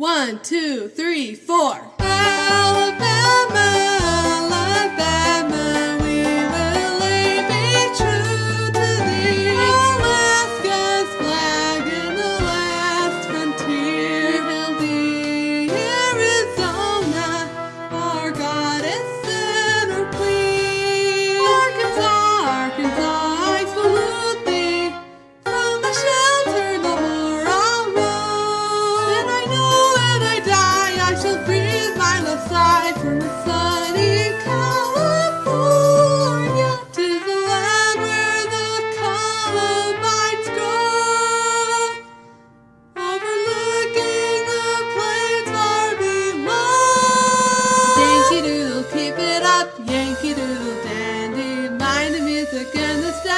One, two, three, four. Alabama.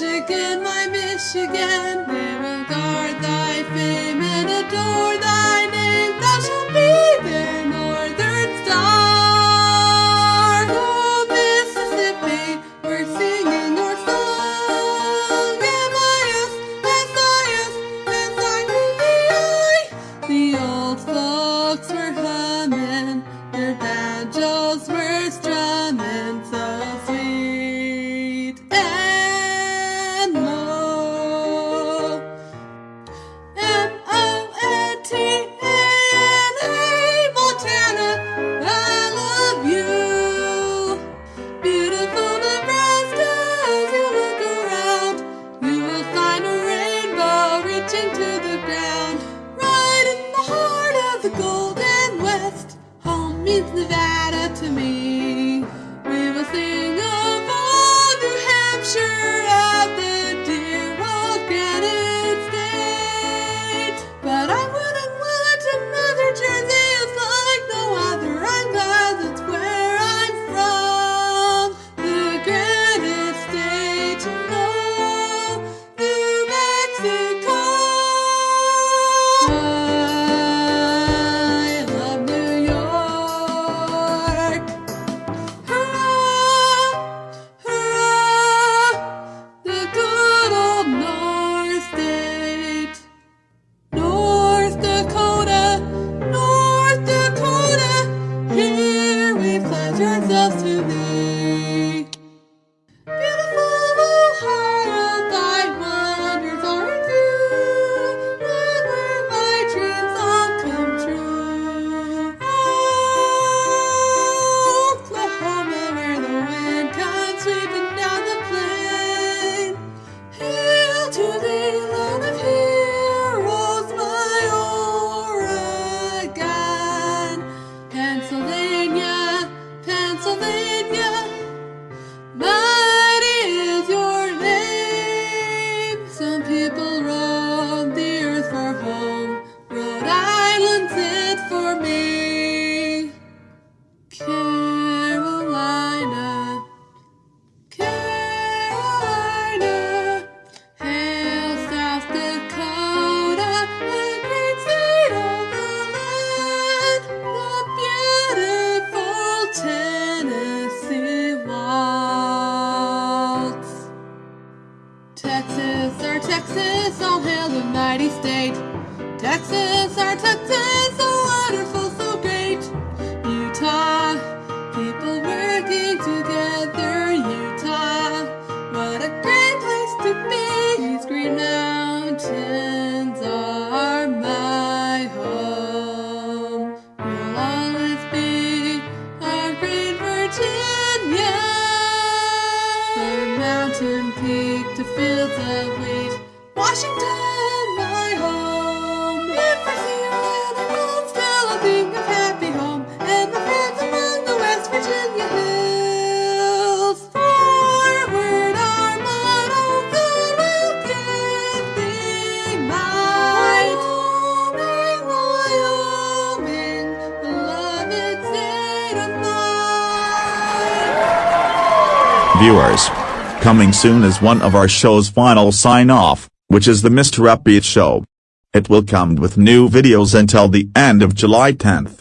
Michigan, my Michigan, we will guard thy fame and adore thy name. Thou shalt be their northern star. Oh, Mississippi, we're singing your song. M-I-S, S-I-S, S-I-P-I, the old song. To the ground, right in the heart of the Golden West. Home means Nevada to me. Mighty state. Texas, our Texas, so wonderful, so great. Utah, people working together. Utah, what a great place to be. These green mountains are my home. You'll always be our great Virginia. From mountain peak to fields of wheat, Washington, my home. Alone, still I think of happy home and friends among the West Virginia hills. Forward, our motto, God will give thee might. Wyoming, beloved state of mine. Viewers. Coming soon is one of our show's final sign-off, which is the Mr. Upbeat Show. It will come with new videos until the end of July 10th.